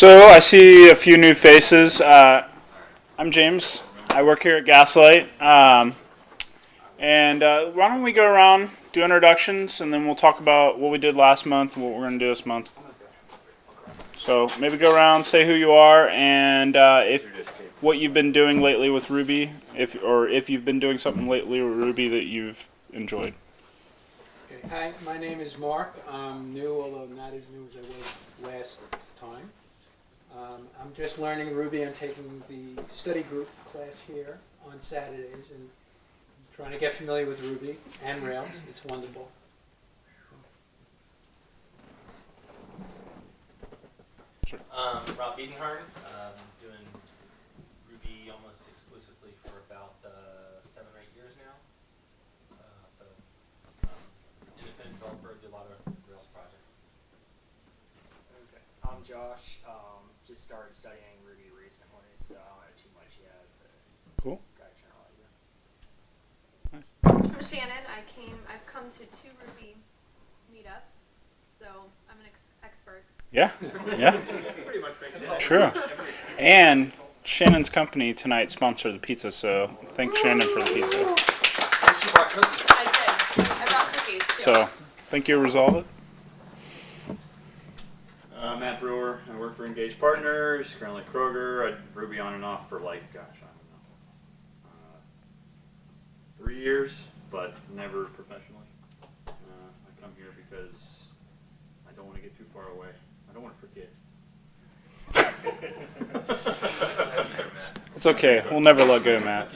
So I see a few new faces. Uh, I'm James. I work here at Gaslight. Um, and uh, why don't we go around, do introductions, and then we'll talk about what we did last month and what we're going to do this month. So maybe go around, say who you are, and uh, if what you've been doing lately with Ruby, if or if you've been doing something lately with Ruby that you've enjoyed. Okay. Hi, my name is Mark. I'm new, although not as new as I was last time. Um, I'm just learning Ruby. I'm taking the study group class here on Saturdays and trying to get familiar with Ruby and Rails. It's wonderful. Um, Rob Edenhard, um, doing Ruby almost exclusively for about uh, seven or eight years now. Uh, so, um, independent developer, do a lot of Rails projects. Okay. I'm Josh. Um, just started studying Ruby recently, so I don't know too much yet, but Cool. got a general idea. Nice. I'm Shannon. I came. I've come to two Ruby meetups, so I'm an ex- expert. Yeah. Yeah. Pretty much. True. And Shannon's company tonight sponsored the pizza, so thank Shannon for the pizza. I did. I brought cookies too. So thank you, Resolve It. Uh, Matt Brewer. I work for Engaged Partners, currently Kroger. I Ruby on and off for like, gosh, I don't know, uh, three years, but never professionally. Uh, I come here because I don't want to get too far away. I don't want to forget. It's okay. We'll never let go, Matt.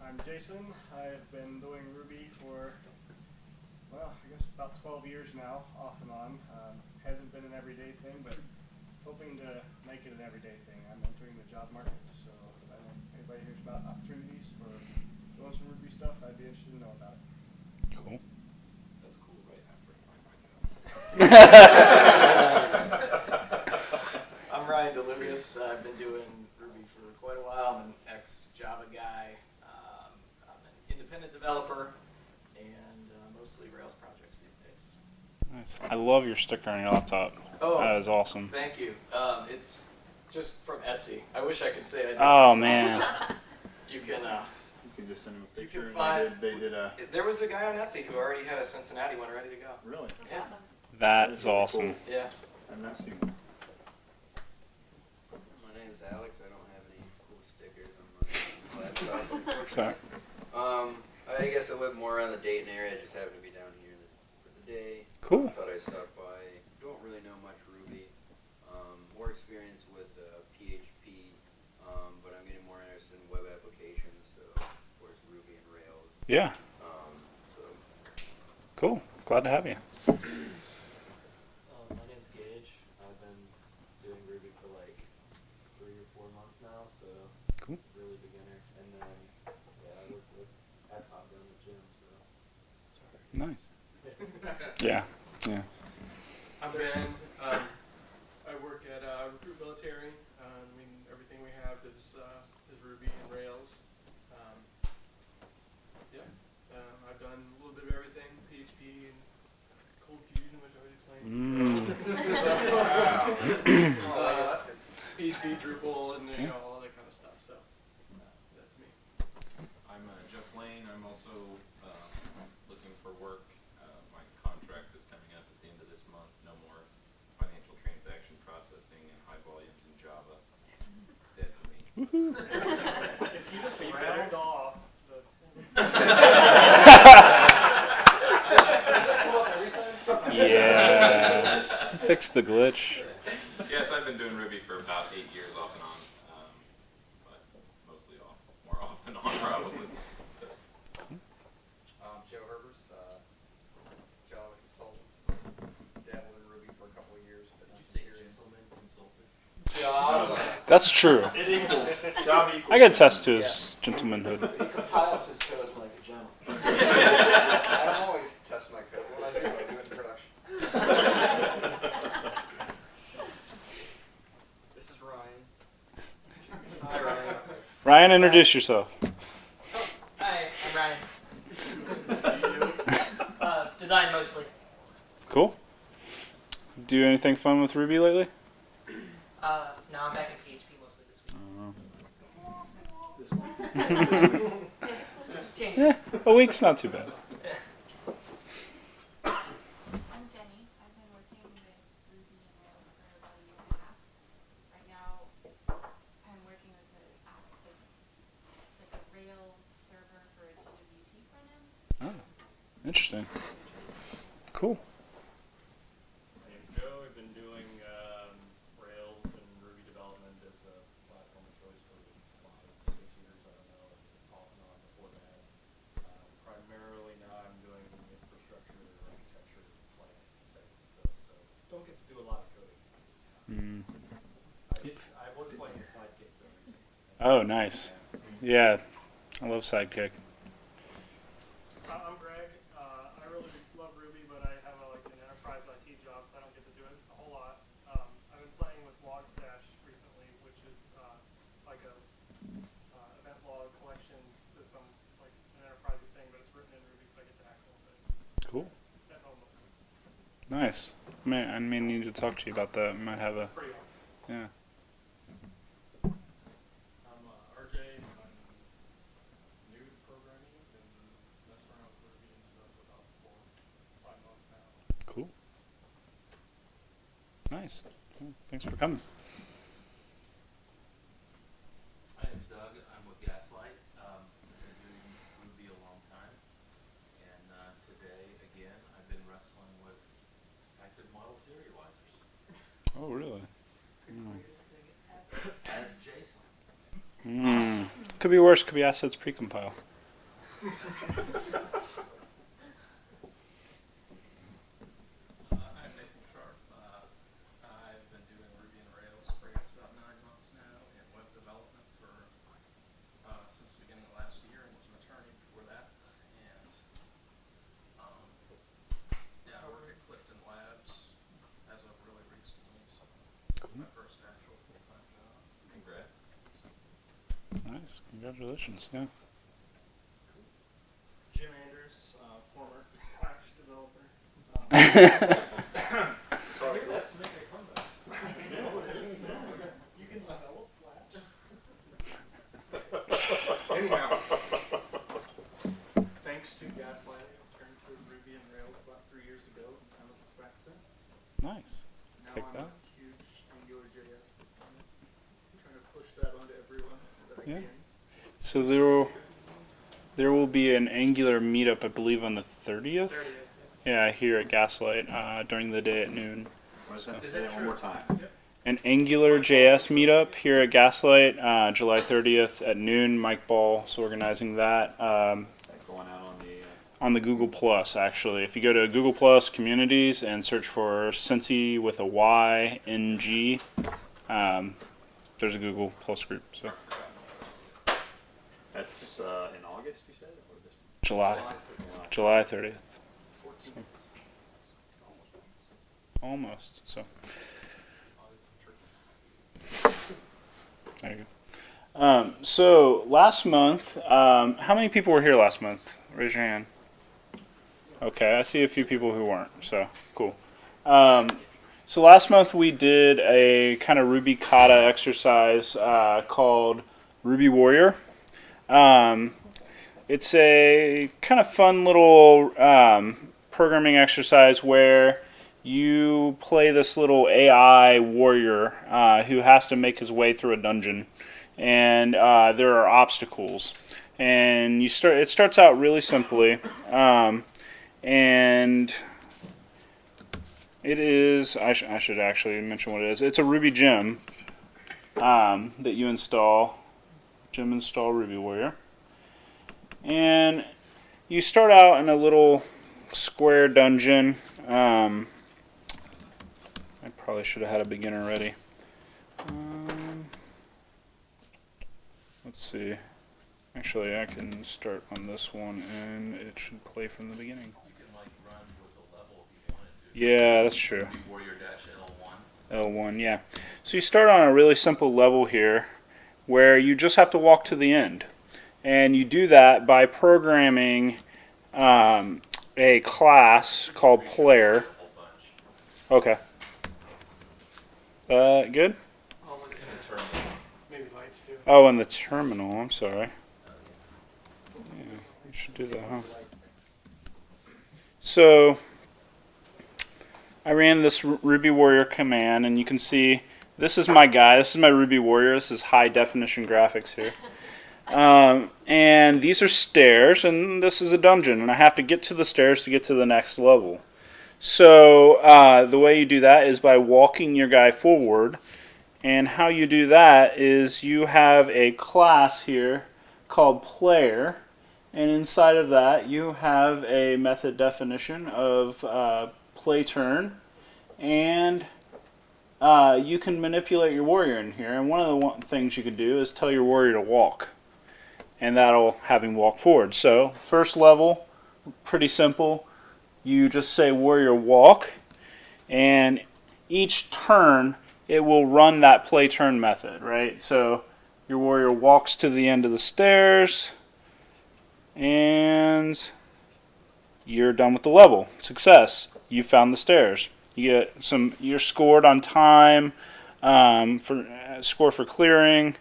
I'm Jason. I've been doing Ruby for, well, I guess about 12 years now, off and on. Um, hasn't been an everyday thing, but hoping to make it an everyday thing. I'm entering the job market, so if I know anybody hears about opportunities for doing some Ruby stuff, I'd be interested to know about it. Cool. That's cool, right after I'm Ryan Deluvius. Uh, I've been doing Ruby for quite a while. I'm an ex-Java guy. Um, I'm an independent developer and mostly Rails projects these days. Nice. I love your sticker on your laptop. Oh, That is awesome. thank you. Um, it's just from Etsy. I wish I could say I did it Oh myself. man. You can. Uh, You can just send them a picture. can and find- they, did, they did a there was a guy on Etsy who already had a Cincinnati one ready to go. really. Yeah. That is awesome. Yeah. I've not seen. My name is Alex. I don't have any cool stickers on my laptop. So um, I guess I live more around the Dayton area. I just happen to be down here for the day. cool. Thought I'd stop by. Don't really know much Ruby. Um, more experience with uh, PHP, um, but I'm getting more interested in web applications. So, of course, Ruby and Rails. Yeah. Um, so, Cool. Glad to have you. Um, my name's Gage. I've been doing Ruby for like three or four months now, so Cool. really beginner. And then yeah, I work with at Top Gun the gym, so Nice. Yeah. Yeah. I'm Ben. Um, I work at uh, Recruit Military. Uh, I mean, everything we have is uh, is Ruby and Rails. Um, yeah, uh, I've done a little bit of everything: PHP and Cold Fusion, which I already explained. Mm. uh, PHP, Drupal, and you know all that kind of stuff. So uh, that's me. I'm uh, Jeff Lane. I'm also uh, looking for work. Uh, my contract is coming up at the end of this month. No more financial transaction processing and high volumes in Java. It's dead to me. If you just round off the. Yeah. Fix the glitch. yes, I've been doing Ruby for about eight years off and on, um, but mostly off, more off and on probably. So, Um, Joe Herbers, uh, Java consultant. Dabbled in Ruby for a couple of years, but not serious. Java. That's true. It equals. Java equals. I can attest to his gentlemanhood. He compiles his code like a gentleman. I don't always test my code. When I do, I do it in production. This is Ryan. Hi, Ryan. Ryan, introduce yourself. Hi, I'm Ryan. uh, design mostly. Cool. Do anything fun with Ruby lately? Uh, no, I'm back in PHP mostly this week. Oh, Just changes. Yeah, a week's not too bad. I'm Jenny. I've been working with Ruby and Rails for about a year and a half. Right now, I'm working with an app that's it's like a Rails server for a GWT front end. Interesting. Cool. My name's Joe. I've been doing um, Rails and Ruby development as a platform of choice for five, six years. I don't know, off and on before that. Um, primarily now I'm doing infrastructure, architecture, planning type of stuff. So don't get to do a lot of coding. Mm. I, I was playing a Sidekiq though recently. Oh, nice. Yeah, I love Sidekiq. I'm Greg. Uh, I really love Ruby, but I have a, like an enterprise IT job, so I don't get to do it a whole lot. Um, I've been playing with Logstash recently, which is uh, like a uh, event log collection system. It's like an enterprise thing, but it's written in Ruby, so I get to hack a little bit Cool. at home mostly. Nice. Man, I may need to talk to you about that. I Might have a awesome. yeah. I'm uh, RJ. I'm new to programming. Been messing around with Ruby and stuff for about four, five months now. Cool. Nice. Cool. Thanks for coming. My name's Doug. I'm with Gaslight. Um, I've been doing Ruby a long time. And uh, today, again, I've been wrestling with active model serializers Oh, really? as JSON. Mm. Could be worse. Could be assets precompile. Uh, I'm Nathan Sharp. Uh, I've been doing Ruby and Rails for I guess about nine months now in web development for uh, since the beginning of last year and was an attorney before that. And um, yeah, I work at Clifton Labs as of really recently. So Cool. my first actual full-time job. Congrats. Nice. Yeah. Jim Anders, uh, former Flash developer. Um, Sorry. let's make a comeback. you can develop Flash. Anyhow. Thanks to Gaslight, I turned to Ruby and Rails about three years ago and looked back since. Nice. Now Take I'm that. a huge AngularJS proponent, trying to push that onto everyone that I Yeah. can. So there will there will be an Angular meetup, I believe, on the thirtieth. 30th, Yeah, here at Gaslight uh, during the day at noon. What is that? Is Say that one true? more time. An Angular JS meetup here at Gaslight, uh, July 30th at noon. Mike Ball is organizing that um, Going out on the. Uh, on the Google Plus. Actually, if you go to Google Plus Communities and search for Cincy with a Y N G, um, there's a Google Plus group. So that's uh, in August, you said? Or this July, July. July 30th, 14. almost. So there you go. Um, so last month, um, how many people were here last month? Raise your hand. Okay, I see a few people who weren't. So cool. Um, so last month we did a kind of Ruby kata exercise uh, called Ruby Warrior. Um, it's a kind of fun little um, programming exercise where you play this little AI warrior uh, who has to make his way through a dungeon, and uh, there are obstacles. And you start. It starts out really simply, um, and it is. I, sh- I should actually mention what it is. It's a Ruby gem um, that you install. Gem install Ruby Warrior, and you start out in a little square dungeon. Um, I probably should have had a beginner ready. Um, let's see. Actually, I can start on this one, and it should play from the beginning. Can like the level if you wanted to. Yeah, that's true. Warrior dash L1. L1, yeah. So you start on a really simple level here where you just have to walk to the end. And you do that by programming um, a class called player. A whole bunch. Okay. Uh, good. I'll look at it. Maybe lights too. Oh, in the terminal. I'm sorry. Yeah, we should do that, huh? So, I ran this Ruby Warrior command, and you can see this is my guy. This is my Ruby Warrior. This is high definition graphics here. Um, and these are stairs, and this is a dungeon, and I have to get to the stairs to get to the next level. So, uh, the way you do that is by walking your guy forward. And how you do that is you have a class here called player, and inside of that you have a method definition of uh, play turn, and uh, you can manipulate your warrior in here. And one of the one things you could do is tell your warrior to walk, and that'll have him walk forward. So first level, pretty simple. You just say warrior walk, and each turn it will run that play turn method, right? So your warrior walks to the end of the stairs and you're done with the level. Success. You found the stairs. You get some you're scored on time um, for uh, score for clearing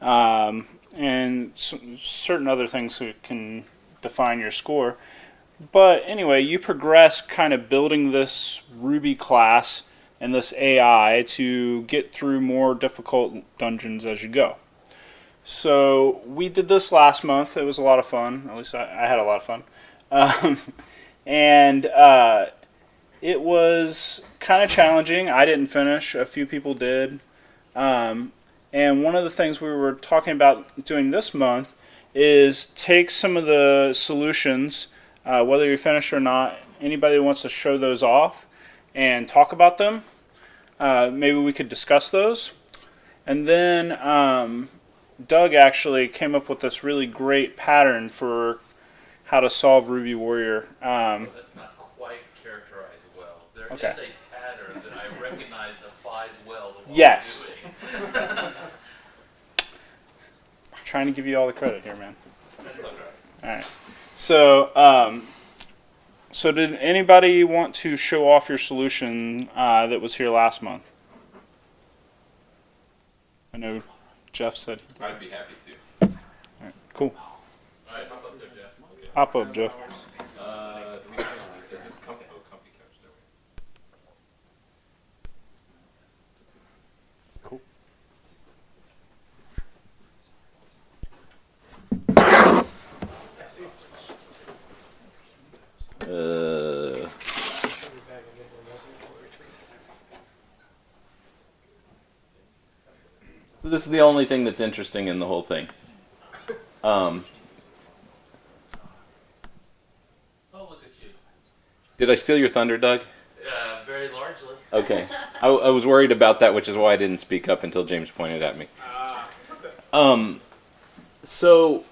um, and certain other things that can define your score. But anyway, you progress kind of building this Ruby class and this AI to get through more difficult dungeons as you go. So we did this last month. It was a lot of fun. At least I, I had a lot of fun. Um, and uh, it was kind of challenging. I didn't finish. A few people did. Um, and one of the things we were talking about doing this month is take some of the solutions, uh, whether you finish or not. Anybody wants to show those off and talk about them. Uh, maybe we could discuss those. And then um, Doug actually came up with this really great pattern for how to solve Ruby Warrior. Um, characterized There is Okay. a pattern that I recognize applies well to what Yes. I'm doing. trying to give you all the credit here, man. That's okay. All right. So, um, so did anybody want to show off your solution uh, that was here last month? I know Jeff said. I'd be happy to. All right. Cool. All right, hop up there, Jeff. Okay. Hop up, Jeff. Uh, do we have, does this comfy, oh, comfy couch, there we Cool. Uh, so this is the only thing that's interesting in the whole thing. Um, Oh, look at you. did I steal your thunder, Doug? Uh, very largely. Okay. I, I was worried about that, which is why I didn't speak up until James pointed at me. Um, so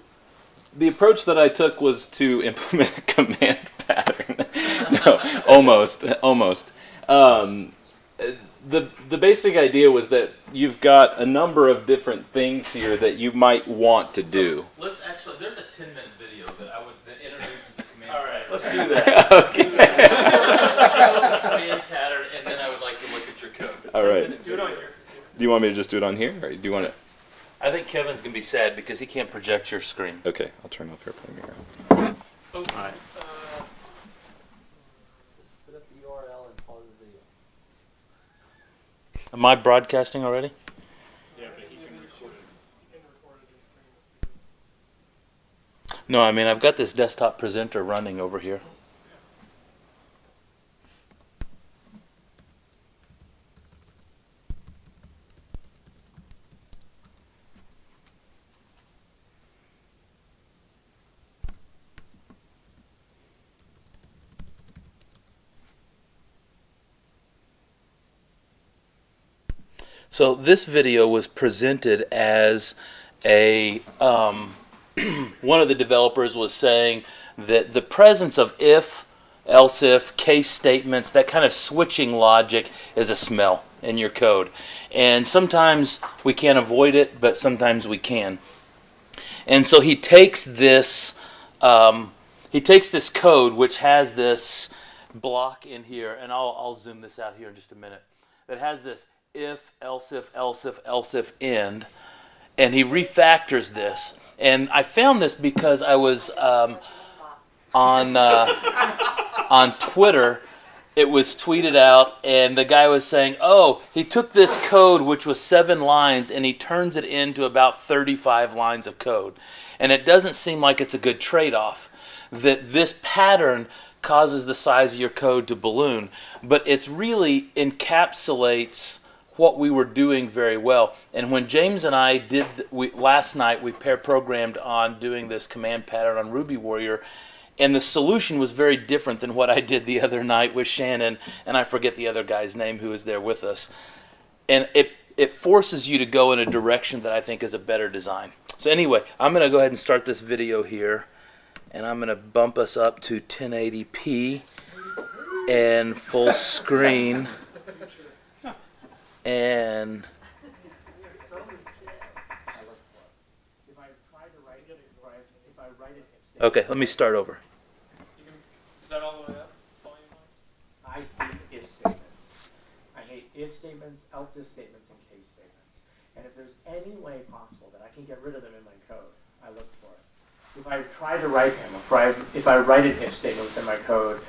the approach that I took was to implement a command pattern. no, almost, almost. Um, the the basic idea was that you've got a number of different things here that you might want to do. Let's actually. There's a 10 minute video that I would that introduces the command. All right, let's do that. okay. Show the command pattern, and then I would like to look at your code. All right. Do it on your. Do you want me to just do it on here, or do you want it? I think Kevin's gonna be sad because he can't project your screen. Okay, I'll turn off AirPlay mirror. Oh, All right. Just put up the URL and pause the video. Am I broadcasting already? Yeah, but he can record it. You can record it in screen. No, I mean I've got this desktop presenter running over here. So this video was presented as a um, one of the developers was saying that the presence of if, else if, case statements, that kind of switching logic is a smell in your code. And sometimes we can't avoid it, but sometimes we can. And so he takes this um, he takes this code which has this block in here, and I'll, I'll zoom this out here in just a minute, that has this if, else if, else if, else if, end, and he refactors this. And I found this because I was um, on uh, on Twitter. It was tweeted out, and the guy was saying, "Oh, he took this code, which was seven lines, and he turns it into about 35 lines of code." And it doesn't seem like it's a good trade-off. That this pattern causes the size of your code to balloon, but it's really encapsulates what we were doing very well. And when James and I did we, last night, we pair programmed on doing this command pattern on Ruby Warrior, and the solution was very different than what I did the other night with Shannon, and I forget the other guy's name who was there with us. And it it forces you to go in a direction that I think is a better design. So anyway, I'm going to go ahead and start this video here and I'm going to bump us up to 1080p and full screen and okay let me start over Is that all the way up, volume? I hate if statements. I hate if statements, else if statements, and case statements. And if there's any way possible that I can get rid of them in my code, I look for it. If I try to write them, if I, if I write an if statement within my code,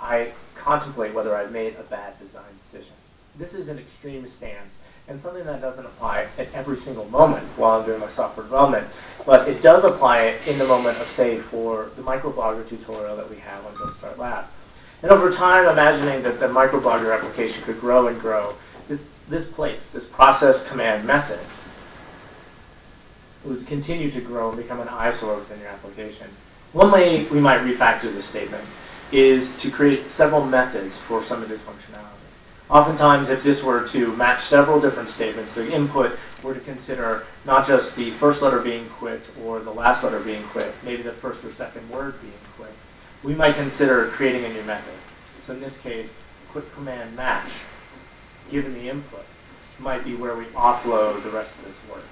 I contemplate whether I've made a bad design decision. This is an extreme stance and something that doesn't apply at every single moment while I'm doing my software development, but it does apply in the moment of, say, for the microblogger tutorial that we have on Jumpstart Lab. And over time, imagining that the microblogger application could grow and grow, this, this place, this process command method, would continue to grow and become an eyesore within your application. One way we might refactor this statement is to create several methods for some of this functionality. Oftentimes, if this were to match several different statements, the input were to consider not just the first letter being quit or the last letter being quit, maybe the first or second word being quit, we might consider creating a new method. So in this case, quit command match, given the input, might be where we offload the rest of this work.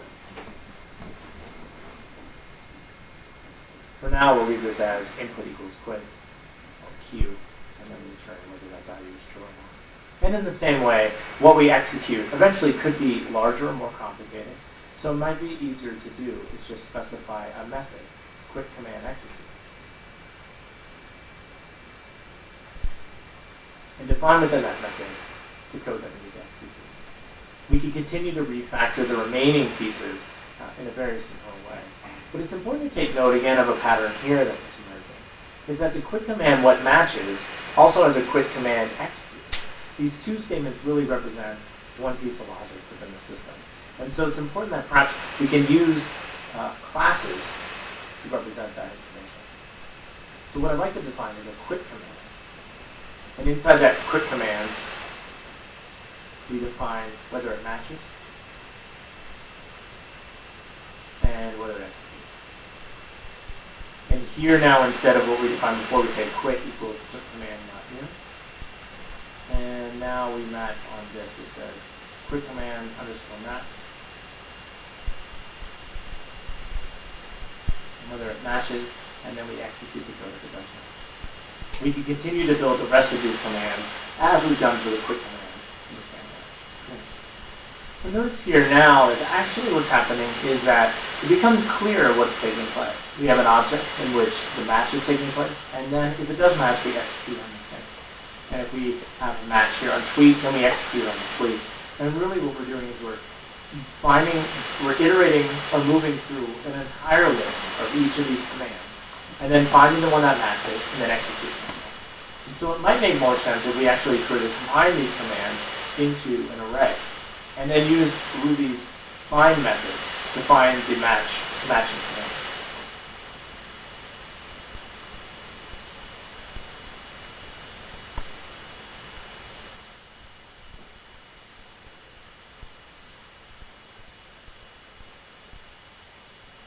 For now, we'll leave this as input equals quit, or q, and then return whether that value is true or not. And in the same way, what we execute eventually could be larger or more complicated. So it might be easier to do is just specify a method, quit command execute. And define within that method the code that we need to execute. We can continue to refactor the remaining pieces uh, in a very simple way. But it's important to take note again of a pattern here that is emerging, is that the quick command what matches also has a quit command execute. These two statements really represent one piece of logic within the system. And so it's important that perhaps we can use uh, classes to represent that information. So what I'd like to define is a quit command. And inside that quit command, we define whether it matches and whether it executes. And here now, instead of what we defined before, we say quit equals quit now we match on this, It says quick command underscore match. And whether it matches, and then we execute the code it does match. We can continue to build the rest of these commands as we've done for the quick command in the same way. And notice here now is actually what's happening is that it becomes clear what's taking place. We have an object in which the match is taking place, and then if it does match, we execute on the. And if we have a match here on tweet, then we execute on the tweet. And really what we're doing is we're finding, we're iterating or moving through an entire list of each of these commands, and then finding the one that matches, and then executing. And so it might make more sense if we actually try combine these commands into an array, and then use Ruby's find method to find the match, matching command.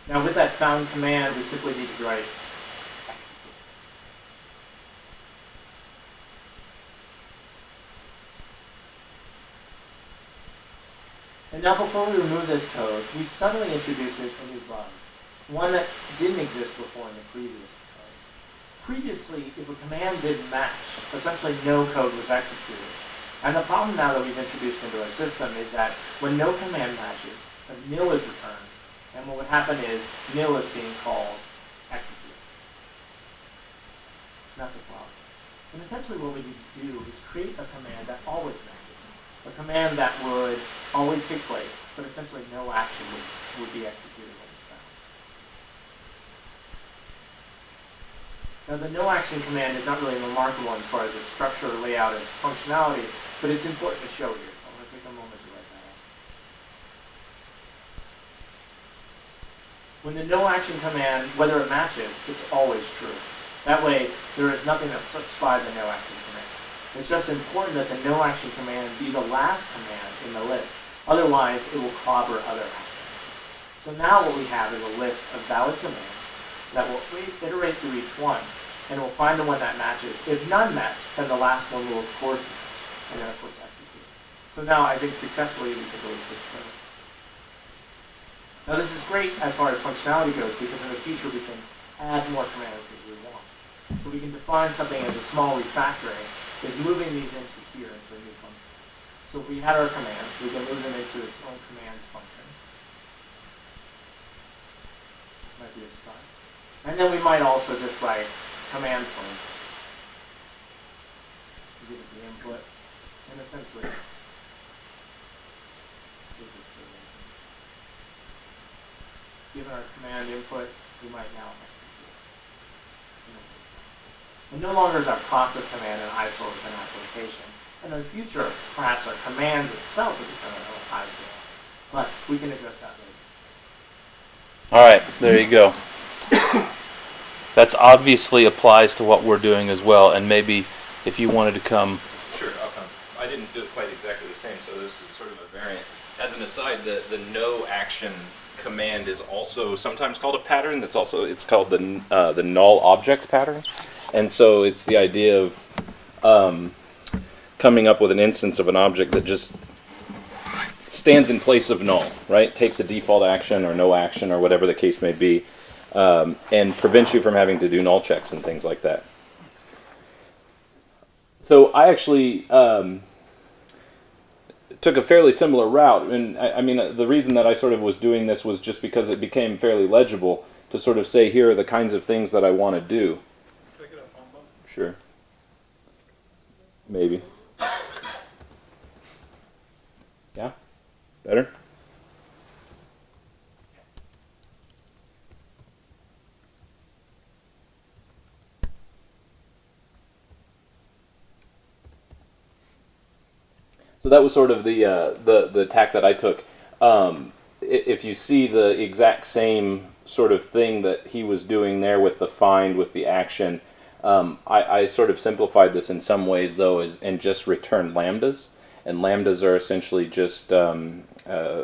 Now with that found command, we simply need to write. And now before we remove this code, we suddenly introduce a new bug, one that didn't exist before in the previous code. Previously, if a command didn't match, essentially no code was executed. And the problem now that we've introduced into our system is that when no command matches, a nil is returned, and what would happen is nil is being called execute. That's a problem. And essentially what we need to do is create a command that always matches. A command that would always take place, but essentially no action would, would be executed when it's found. Now the no action command is not really remarkable as far as its structure, or layout, and functionality, but it's important to show here, so I'm going to take a moment to write that out. When the no action command, whether it matches, it's always true. That way, there is nothing that slips by the no action command. It's just important that the no action command be the last command in the list. Otherwise, it will clobber other actions. So now what we have is a list of valid commands that will iterate through each one, and we'll find the one that matches. If none match, then the last one will of course match, and then of course execute. So now I think successfully we can delete this code. Now this is great as far as functionality goes because in the future we can add more commands as we want. So we can define something as a small refactoring is moving these into here into a new function. So if we had our commands, we can move them into its own command function. Might be a start. And then we might also just write command point. Give it the input, and essentially give this to it. Given our command input, we might now execute. And no longer is our process command an ISO of an application. And in the future, perhaps our commands itself will become an ISO. But we can address that later. All right, there you go. That's obviously applies to what we're doing as well, and maybe if you wanted to come. Sure, I'll come. I didn't do it quite exactly the same, so this is sort of a variant. As an aside, the, the no action command is also sometimes called a pattern. That's also it's called the uh, the null object pattern, and so it's the idea of um, coming up with an instance of an object that just stands in place of null, right? Takes a default action or no action or whatever the case may be, um, and prevents you from having to do null checks and things like that. So I actually um, took a fairly similar route, and I, I mean uh, the reason that I sort of was doing this was just because it became fairly legible to sort of say here are the kinds of things that I want to do. Sure. Maybe. Yeah. Better. So that was sort of the uh, the the tack that I took. Um, if you see the exact same sort of thing that he was doing there with the find with the action, um, I, I sort of simplified this in some ways though, is and just returned lambdas. And lambdas are essentially just um, uh,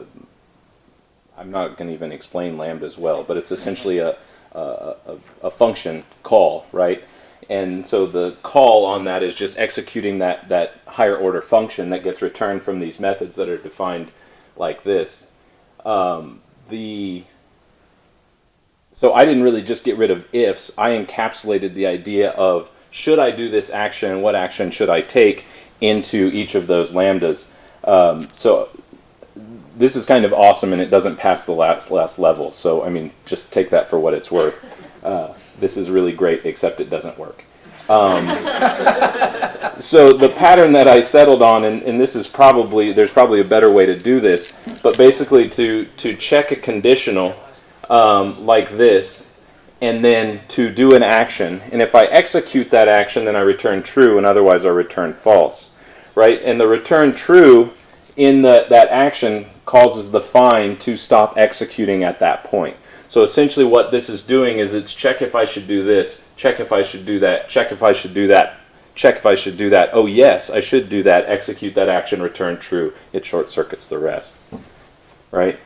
I'm not going to even explain lambdas well, but it's essentially a, a, a, a function call, right? And so the call on that is just executing that, that higher order function that gets returned from these methods that are defined like this. Um, the so I didn't really just get rid of ifs. I encapsulated the idea of should I do this action and what action should I take into each of those lambdas. Um, so this is kind of awesome and it doesn't pass the last last level. So I mean, just take that for what it's worth. Uh, this is really great, except it doesn't work. Um, so the pattern that I settled on, and, and this is probably there's probably a better way to do this, but basically to to check a conditional um, like this, and then to do an action, and if I execute that action, then I return true, and otherwise I return false, right? And the return true in the, that action causes the find to stop executing at that point. So essentially what this is doing is it's check if I should do this, check if I should do that, check if I should do that, check if I should do that. Oh yes, I should do that, execute that action, return true. It short circuits the rest. Right?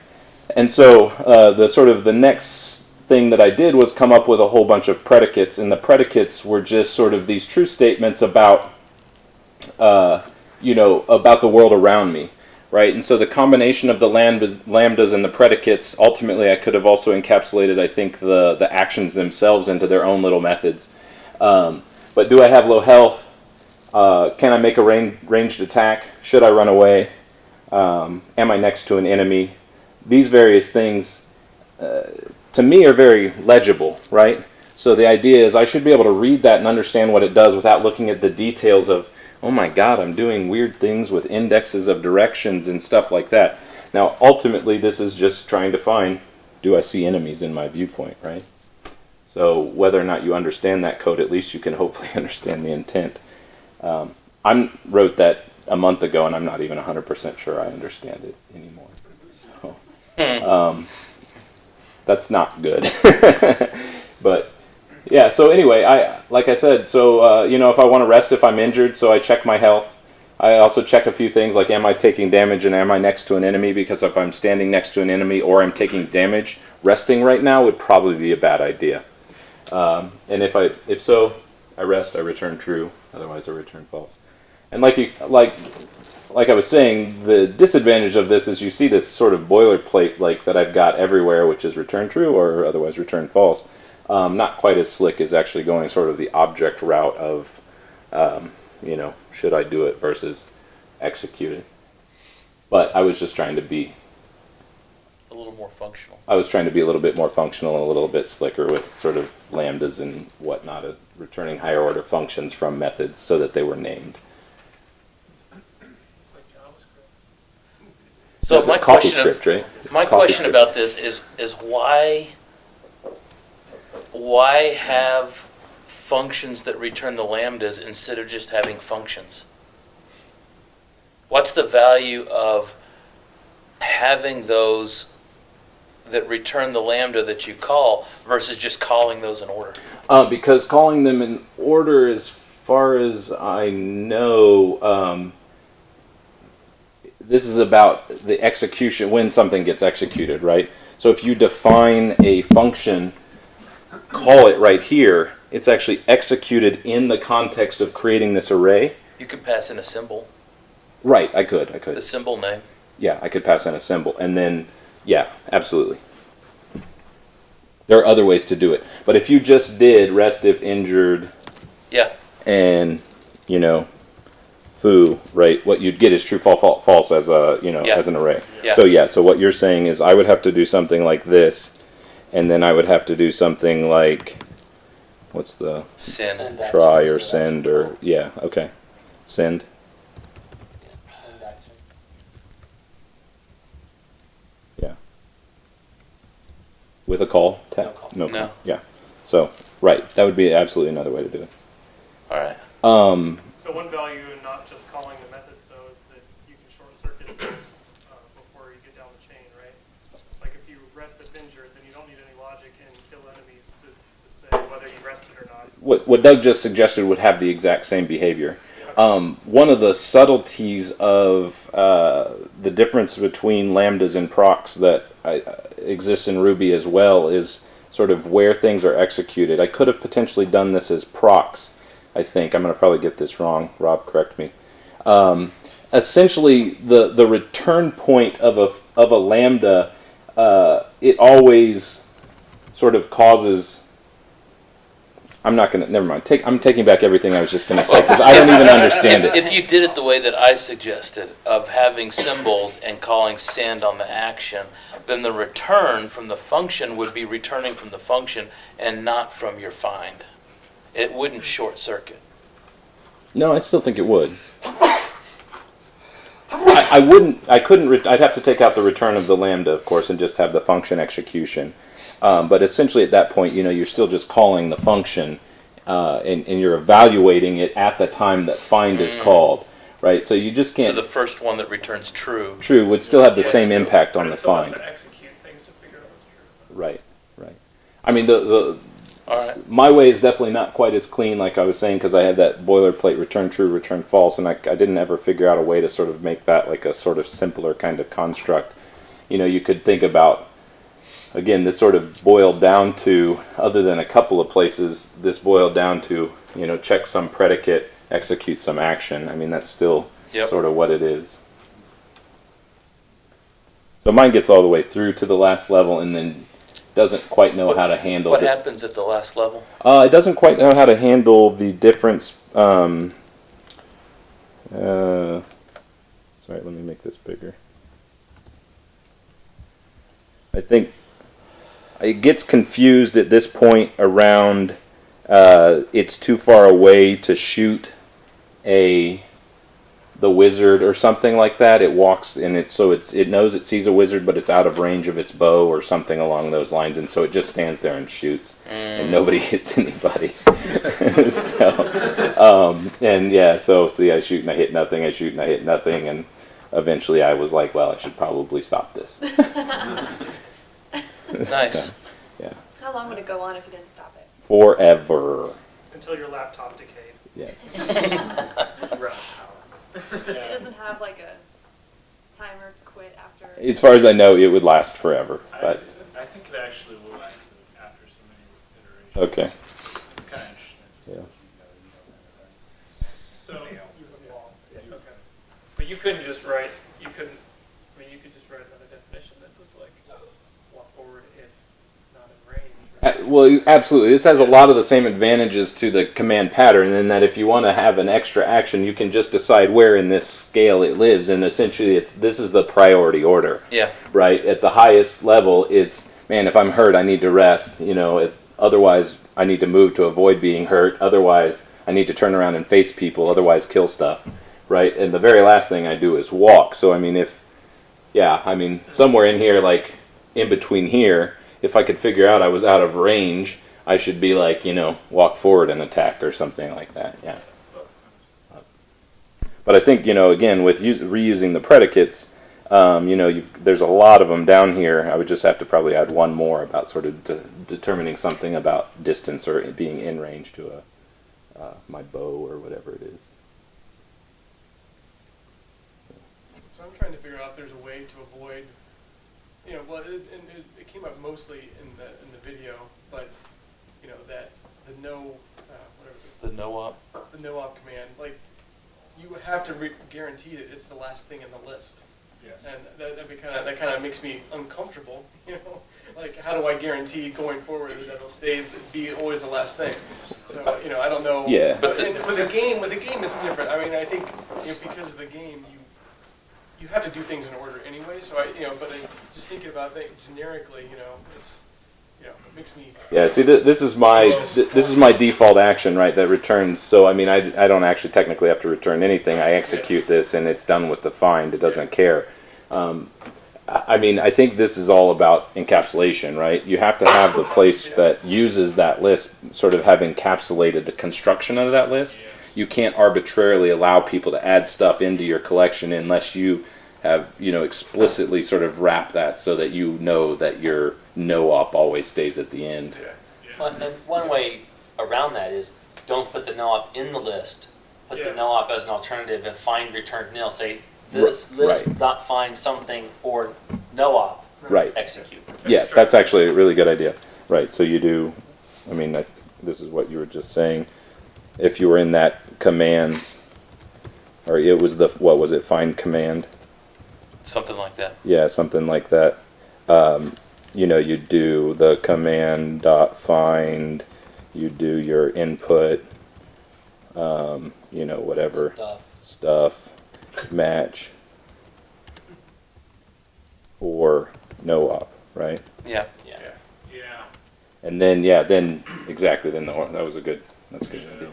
And so uh, the sort of the next thing that I did was come up with a whole bunch of predicates, and the predicates were just sort of these true statements about, uh, you know, about the world around me, right? And so the combination of the lambdas, and the predicates, ultimately, I could have also encapsulated, I think, the the actions themselves into their own little methods. Um, but do I have low health? Uh, can I make a ranged attack? Should I run away? Um, am I next to an enemy? These various things, uh, to me, are very legible, right? So the idea is I should be able to read that and understand what it does without looking at the details of, oh my god, I'm doing weird things with indexes of directions and stuff like that. Now, ultimately, this is just trying to find, do I see enemies in my viewpoint, right? So whether or not you understand that code, at least you can hopefully understand the intent. Um, I wrote that a month ago, and I'm not even 100% sure I understand it anymore. So, um, that's not good. but yeah. So anyway, I like I said. So uh, you know, if I want to rest if I'm injured, so I check my health. I also check a few things like am I taking damage and am I next to an enemy? Because if I'm standing next to an enemy or I'm taking damage, resting right now would probably be a bad idea. Um, and if I if so, I rest. I return true. Otherwise, I return false. And like you like like I was saying, the disadvantage of this is you see this sort of boilerplate like that I've got everywhere, which is return true or otherwise return false. Um, not quite as slick as actually going sort of the object route of, um, you know, should I do it versus execute it. But I was just trying to be A little more functional. I was trying to be a little bit more functional and a little bit slicker with sort of lambdas and whatnot, uh, returning higher order functions from methods so that they were named. So The- my question, script, right? my question about this is is why why have functions that return the lambdas instead of just having functions? What's the value of having those that return the lambda that you call versus just calling those in order? Uh, because calling them in order, as far as I know, um, this is about the execution when something gets executed, right? So if you define a function, call it right here, it's actually executed in the context of creating this array. You could pass in a symbol, Right, I could, I could. the symbol name. Yeah, I could pass in a symbol, and then yeah, absolutely. There are other ways to do it, but if you just did rest if injured, Yeah. and you know, foo, right? What you'd get is true, false, false, as a you know Yeah. as an array. Yeah. So yeah, so what you're saying is I would have to do something like this, and then I would have to do something like, what's the Send. Send try action, or send send or yeah, okay, send. Send action. With a call? No call. No. No. call. Yeah. So, right. That would be absolutely another way to do it. All right. Um, So one value in not just calling the methods though is that you can short circuit this uh, before you get down the chain, right? Like if you rest if injured, then you don't need any logic and kill enemies to, to say whether you rested or not. What, what Doug just suggested would have the exact same behavior. Um, one of the subtleties of uh, the difference between lambdas and procs that I, uh, exists in Ruby as well is sort of where things are executed. I could have potentially done this as procs. I think I'm going to probably get this wrong. Rob, correct me. Um, essentially, the the return point of a of a lambda, uh, it always sort of causes I'm not gonna. Never mind. Take. I'm taking back everything I was just gonna say because I don't even understand it. If you did it the way that I suggested, of having symbols and calling send on the action, then the return from the function would be returning from the function and not from your find. It wouldn't short circuit. No, I still think it would. I, I wouldn't. I couldn't. I'd have to take out the return of the lambda, of course, and just have the function execution. Um, but essentially, at that point, you know, you're still just calling the function, uh, and, and you're evaluating it at the time that find is called, right? So you just can't. So the first one that returns true. true would still have the Yeah, same still- impact on But the it still has find. to execute things to figure out what's true. Right. Right. I mean, the the All right. my way is definitely not quite as clean, like I was saying, because I had that boilerplate return true, return false, and I, I didn't ever figure out a way to sort of make that like a sort of simpler kind of construct. You know, you could think about, again, this sort of boiled down to, other than a couple of places, this boiled down to, you know, check some predicate, execute some action. I mean, that's still Yep. sort of what it is. So mine gets all the way through to the last level and then doesn't quite know how to handle What the- happens at the last level? uh, it doesn't quite know how to handle the difference um, Uh, sorry, let me make this bigger. I think it gets confused at this point around uh, it's too far away to shoot a the wizard or something like that. It walks and it so it's it knows it sees a wizard, but it's out of range of its bow or something along those lines, and so it just stands there and shoots, and nobody hits anybody. so, um, and yeah, so see, I shoot and I hit nothing. I shoot and I hit nothing, and eventually I was like, well, I should probably stop this. Nice. So, yeah, How long would it go on if you didn't stop it? forever. Until your laptop decayed. Yes. It doesn't have like a timer to quit after. As far as I know, it would last forever, but I, I think it actually will last after so many iterations. okay. It's kind of interesting. Yeah. So you have lost. Okay. But you couldn't just write. You couldn't. I mean, you could just write another definition that was like walk forward if not in range. Right? Uh, Uh, well, absolutely. This has a lot of the same advantages to the command pattern in that if you want to have an extra action, you can just decide where in this scale it lives, and essentially, it's this is the priority order. Yeah. Right at the highest level, it's man. If I'm hurt, I need to rest. You know, it, otherwise I need to move to avoid being hurt. Otherwise, I need to turn around and face people. Otherwise, kill stuff. Right. And the very last thing I do is walk. So I mean, if yeah, I mean, somewhere in here, like in between here, if I could figure out I was out of range, I should be like, you know, walk forward and attack or something like that. Yeah. But I think, you know, again, with reusing the predicates, um, you know, there's a lot of them down here. I would just have to probably add one more about sort of de- determining something about distance or being in range to a uh, my bow or whatever it is. So I'm trying to figure out if there's a way to avoid, you know, well, it, it, it came up mostly in the in the video, but you know that the no, uh, whatever The no op. the no op command, like you have to re- guarantee that it's the last thing in the list, Yes. and that that kind of that kind of makes me uncomfortable, you know. Like, how do I guarantee going forward that it'll stay be always the last thing? So, you know, I don't know. Yeah. But in, with the game, with the game, it's different. I mean, I think you know, because of the game, you you have to do things in order anyway. So I, you know, but I, just thinking about things generically, you know, it's you know, it makes me. Yeah, see, th- this is my th- this is my default action, right? That returns. So I mean, I, I don't actually technically have to return anything. I execute this, and it's done with the find. It doesn't care. Um, I I mean, I think this is all about encapsulation, right? You have to have the place that uses that list sort of have encapsulated the construction of that list. You can't arbitrarily allow people to add stuff into your collection unless you have, you know, explicitly sort of wrap that so that you know that your no op always stays at the end. One, and one way around that is don't put the no-op in the list. Put Yeah. the no-op as an alternative and find returned nil. Say this Ri- list right. not find something or no-op. Right. Execute. Yeah, that's actually a really good idea. Right. So you do. I mean, I, this is what you were just saying. If you were in that commands, or it was the what was it? Find command. Something like that. Yeah, something like that. Um, you know, you do the command dot find. You do your input. Um, you know, whatever Stuff. stuff match or no op, right? Yeah. Yeah. Yeah. And then yeah, then exactly then the that was a good that's a good idea.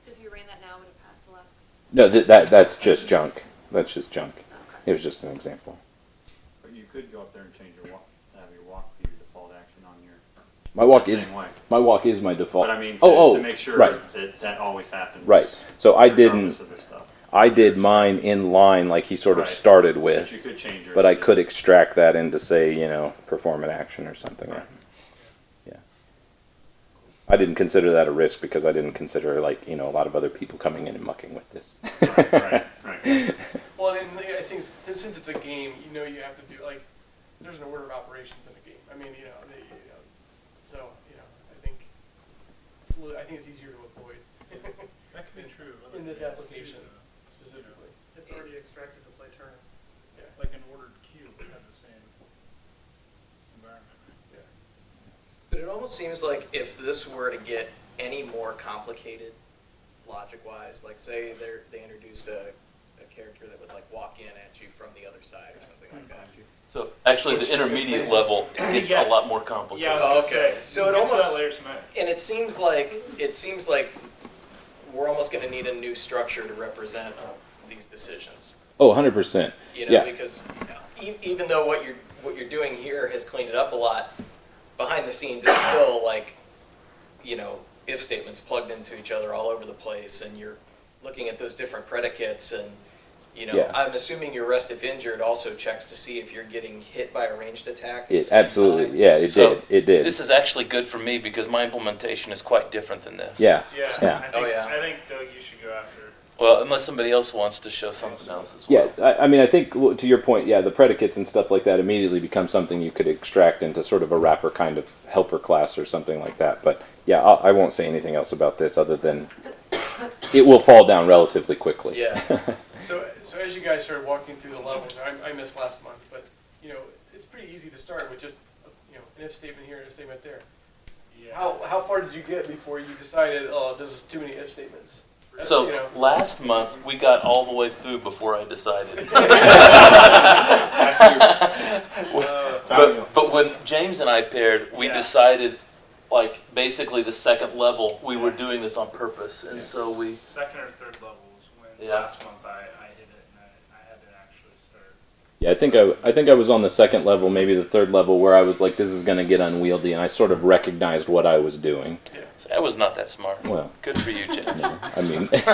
So if you ran that now, would it pass the last? No, that, that that's just junk. That's just junk. It was just an example. But you could go up there and change your walk, have your walk be your default action on your. My walk is way. my walk is my default. But I mean, to, oh, oh, to make sure right, that that always happens. right. So I didn't. of this stuff. I did mine in line like he sort of Right. started with. But you could change yours But I could extract that into say you know perform an action or something. Right. Yeah. I didn't consider that a risk because I didn't consider like you know a lot of other people coming in and mucking with this. Right, right, right. Well, and I think since since it's a game, you know, you have to do like there's an order of operations in a game. I mean, you know, they, you know so you know, I think it's a little, I think it's easier to avoid. That could be true. other in this games, too, application though. specifically. It's already extracted to play turn. Yeah. Like an ordered queue would have the same environment. Yeah. But it almost seems like if this were to get any more complicated, logic wise? Like say they they introduced a, a character that would like walk in at you from the other side or something like that. So actually, the intermediate level gets Yeah. a lot more complicated. Yeah, I was gonna Okay, say, so it we'll get to almost- that later tonight. And it seems like it seems like we're almost going to need a new structure to represent uh, these decisions. Oh, 100%. You know, yeah. because e- even though what you're what you're doing here has cleaned it up a lot, behind the scenes it's still like, you know, if statements plugged into each other all over the place, and you're looking at those different predicates, and you know, Yeah. I'm assuming your rest if injured also checks to see if you're getting hit by a ranged attack. at It absolutely, time. yeah, it So, did. It did. This is actually good for me because my implementation is quite different than this. yeah. Yeah, Yeah. I think, Oh, yeah. I think Doug, you should go after. Well, unless somebody else wants to show something else as Yeah, well. I, I mean, I think well, to your point, yeah, the predicates and stuff like that immediately become something you could extract into sort of a wrapper kind of helper class or something like that. But yeah, I'll, I won't say anything else about this other than it will fall down relatively quickly. Yeah. So, so as you guys started walking through the levels, I, I missed last month, but, you know, it's pretty easy to start with just, you know, an if statement here and a statement there. Yeah. How, how far did you get before you decided, oh, this is too many if statements? That's, So you know, last month we got all the way through before I decided. but, but when James and I paired, we Yeah. decided, like basically the second level, we were doing this on purpose, and so we. Second or third level was when Yeah. last month I, I hit it and I, I had to actually start. Yeah, I think I, I think I was on the second level, maybe the third level, where I was like, this is going to get unwieldy, and I sort of recognized what I was doing. Yeah, I was not that smart. Well, Good for you, Jim. I mean,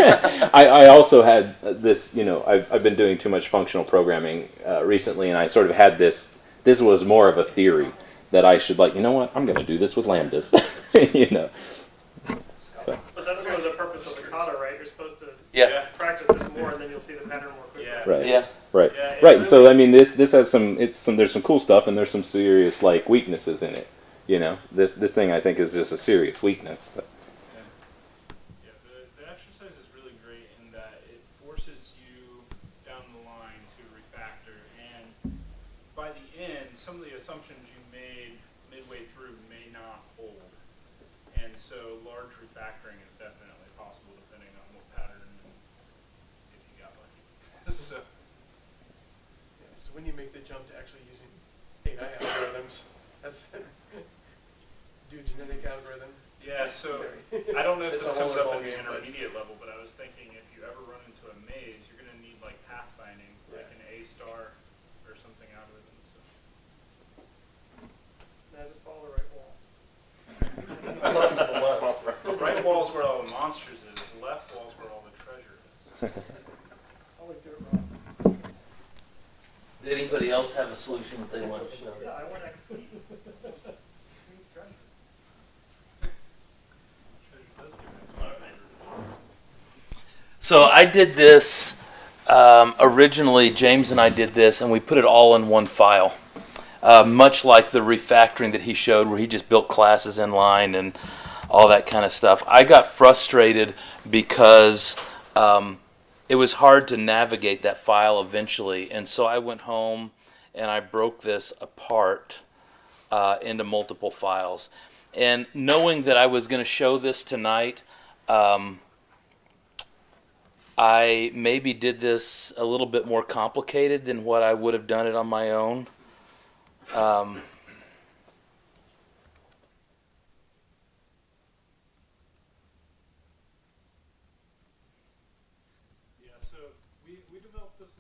I, I also had uh, this, you know, I've, I've been doing too much functional programming uh, recently, and I sort of had this, this was more of a theory that I should, like, you know what, I'm going to do this with lambdas, you know. So, But that's sort of the purpose of the kata, right? You're supposed to Yeah. Practice this more, and then you'll see the pattern more quickly. Yeah. right. Yeah. Right. Yeah, it right. And so, I mean, this, this has some, it's some, there's some cool stuff, and there's some serious, like, weaknesses in it. You know, this, this thing I think is just a serious weakness. But. Yeah, the, the exercise is really great in that it forces you down the line to refactor, and by the end, some of the assumptions you made midway through may not hold. And so large refactoring is definitely possible depending on what pattern and if you got lucky. so, yeah, so when you make the jump to actually using AI algorithms, that's, do genetic algorithm. Yeah, so I don't know if this comes up at the ballgame, but- intermediate level, but I was thinking if you ever run into a maze, you're going to need like pathfinding, like an A star or something algorithm. So. Now just follow the right wall. The right wall's where all the monsters is. The left wall's where all the treasure is. Always do it wrong. Did anybody else have a solution that they want to show? Yeah, I want XP. Means treasure. Treasure does give us So I did this um, originally. James and I did this, and we put it all in one file, uh, much like the refactoring that he showed, where he just built classes in line and all that kind of stuff. I got frustrated because um, it was hard to navigate that file eventually, and so I went home and I broke this apart uh, into multiple files. And knowing that I was going to show this tonight. Um, I maybe did this a little bit more complicated than what I would have done it on my own. Um, Yeah, so we, we developed this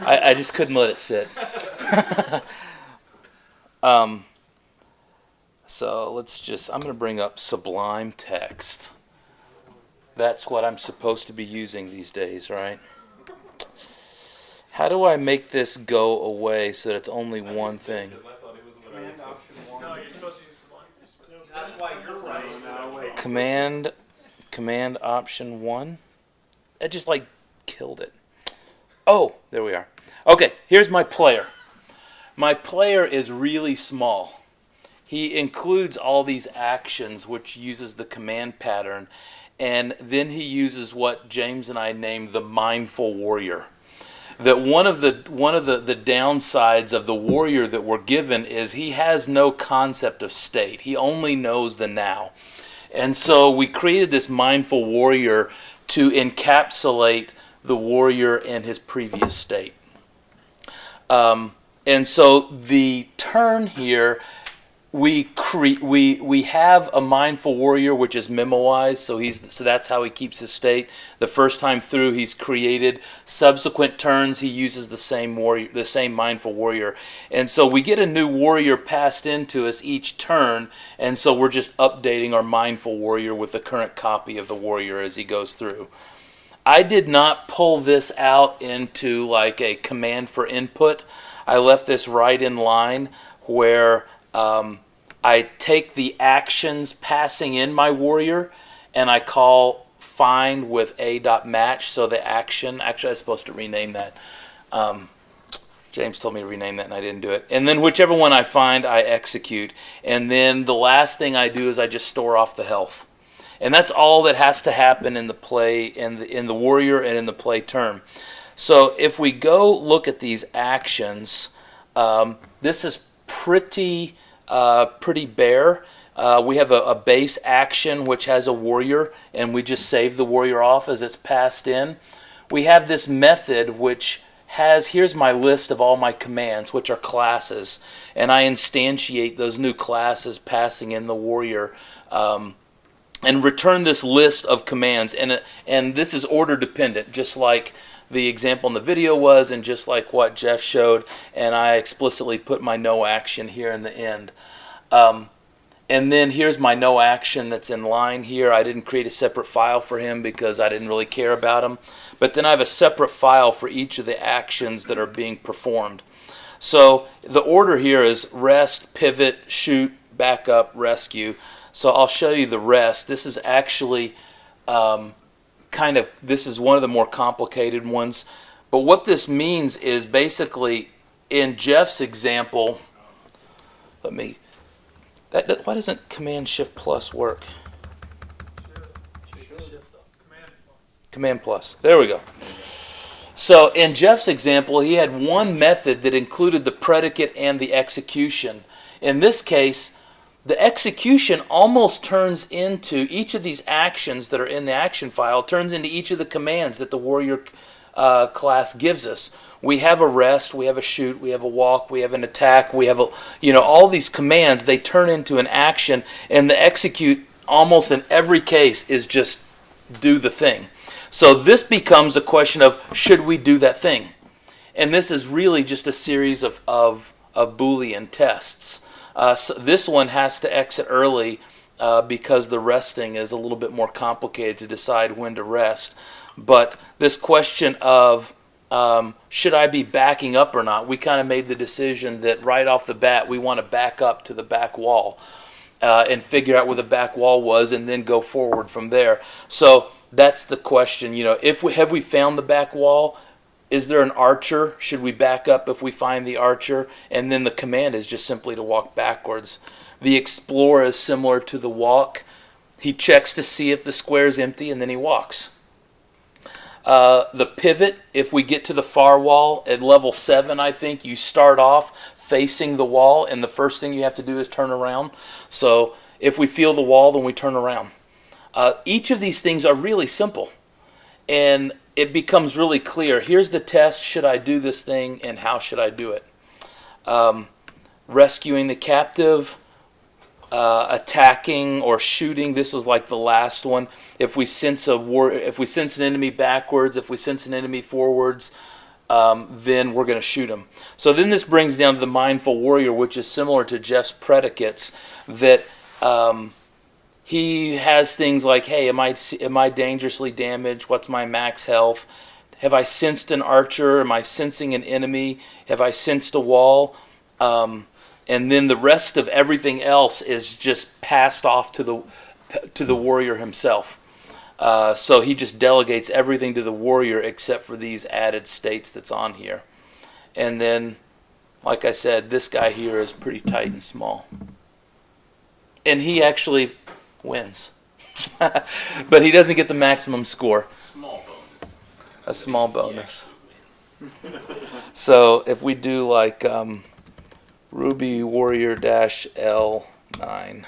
I, I just couldn't let it sit. um, so let's just, I'm going to bring up Sublime Text. That's what I'm supposed to be using these days, right? How do I make this go away so that it's only one thing? No, you're supposed to use Sublime. You're supposed to- That's why you're right. Command, Command Option 1? It just like killed it. Oh, there we are. Okay, here's my player. My player is really small. He includes all these actions, which uses the command pattern, and then he uses what James and I named the mindful warrior. that one of the one of the, the downsides of the warrior that we're given is he has no concept of state. He only knows the now. And so we created this mindful warrior to encapsulate the warrior in his previous state. Um, and so the turn here we cre- we we have a mindful warrior which is memoized so he's so that's how he keeps his state. The first time through he's created. Subsequent turns he uses the same warrior the same mindful warrior. And so we get a new warrior passed into us each turn and so we're just updating our mindful warrior with the current copy of the warrior as he goes through I did not pull this out into like a command for input I left this right in line where um, I take the actions passing in my warrior and I call find with a dot match. So the action, actually, I was supposed to rename that. Um, James told me to rename that and I didn't do it. And then whichever one I find, I execute. And then the last thing I do is I just store off the health. And that's all that has to happen in the play, in the, in the warrior and in the play turn. So if we go look at these actions, um, this is pretty uh, pretty bare. Uh, we have a, a, base action which has a warrior, and we just save the warrior off as it's passed in. We have this method which has here's my list of all my commands, which are classes, and I instantiate those new classes passing in the warrior. Um, and return this list of commands, and and this is order dependent, just like the example in the video was and just like what Jeff showed and I explicitly put my no action here in the end. Um, and then here's my no action that's in line here. I didn't create a separate file for him because I didn't really care about him. But then I have a separate file for each of the actions that are being performed. So the order here is rest, pivot, shoot, back up, rescue. So I'll show you the rest. This is actually um, kind of this is one of the more complicated ones. But what this means is basically in Jeff's example, let me that, why doesn't Command Shift Plus work? Command Plus. There we go. So in Jeff's example, he had one method that included the predicate and the execution. In this case, the execution almost turns into each of these actions that are in the action file turns into each of the commands that the warrior uh, class gives us. We have a rest, we have a shoot, we have a walk, we have an attack, we have a you know all these commands they turn into an action and the execute almost in every case is just do the thing. So this becomes a question of should we do that thing? And this is really just a series of, of, of Boolean tests. Uh, so this one has to exit early uh, because the resting is a little bit more complicated to decide when to rest. But this question of um, should I be backing up or not, we kind of made the decision that right off the bat we want to back up to the back wall uh, and figure out where the back wall was and then go forward from there. So that's the question. You know, if we have we found the back wall, is there an archer? Should we back up if we find the archer? And then the command is just simply to walk backwards. The explorer is similar to the walk. He checks to see if the square is empty and then he walks. Uh, the pivot, if we get to the far wall at level 7, I think, you start off facing the wall and the first thing you have to do is turn around. So if we feel the wall, then we turn around. Uh, each of these things are really simple. And it becomes really clear. Here's the test. Should I do this thing and how should I do it? Um, rescuing the captive, uh, attacking or shooting. This was like the last one. If we sense a war, if we sense an enemy backwards, if we sense an enemy forwards, um, then we're going to shoot him. So then this brings down to the mindful warrior, which is similar to Jeff's predicates. That um, he has things like, hey, am I, am I dangerously damaged? What's my max health? Have I sensed an archer? Am I sensing an enemy? Have I sensed a wall? Um, and then the rest of everything else is just passed off to the to the warrior himself. Uh, so he just delegates everything to the warrior except for these added states that's on here. And then, like I said, this guy here is pretty tight and small. And he actually wins. but he doesn't get the maximum score. Small bonus. A small bonus. So if we do like um, Ruby Warrior Dash L9.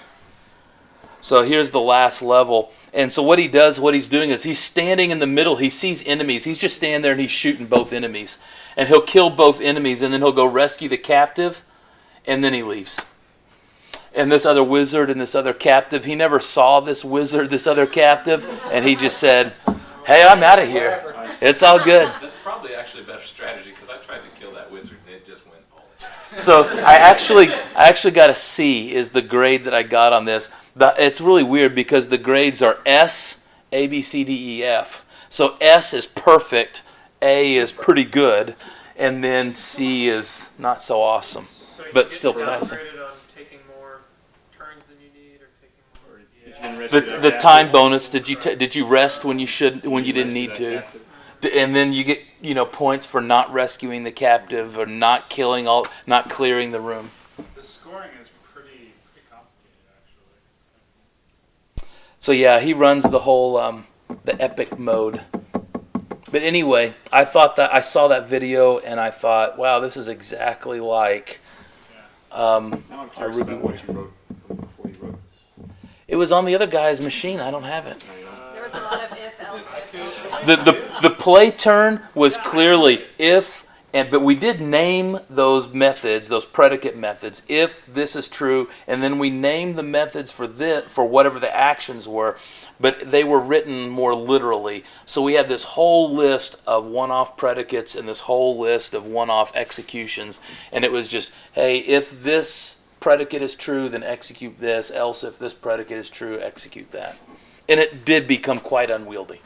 So here's the last level. And so what he does, what he's doing is he's standing in the middle. He sees enemies. He's just standing there and he's shooting both enemies. And he'll kill both enemies and then he'll go rescue the captive and then he leaves. And this other wizard and this other captive, he never saw this wizard, this other captive, and he just said, Hey, I'm out of here. It's all good. That's probably actually a better strategy because I tried to kill that wizard and it just went all in. So I actually, I actually got a C is the grade that I got on this. The, it's really weird because the grades are S, A, B, C, D, E, F. So S is perfect, A is pretty good, and then C is not so awesome, So but still passing. downgraded on taking more turns than you need, or taking more. Since you didn't risk The, the time bonus. Did you ta did you rest when you should when you didn't need to? that captive. D- And then you get you know points for not rescuing the captive or not killing all, not clearing the room. The scoring is pretty pretty complicated, actually. It's kind of So yeah, he runs the whole um, the epic mode. But anyway, I thought that I saw that video and I thought, wow, this is exactly like um, Now I'm curious Ruby about what you wrote before you wrote this. It was on the other guy's machine. I don't have it. There was a lot of if, else, if, else. The the the play turn was clearly if and but we did name those methods, those predicate methods, if this is true, and then we named the methods for this for whatever the actions were, but they were written more literally. So we had this whole list of one-off predicates and this whole list of one-off executions, and it was just, hey, if this predicate is true, then execute this, else if this predicate is true, execute that. And it did become quite unwieldy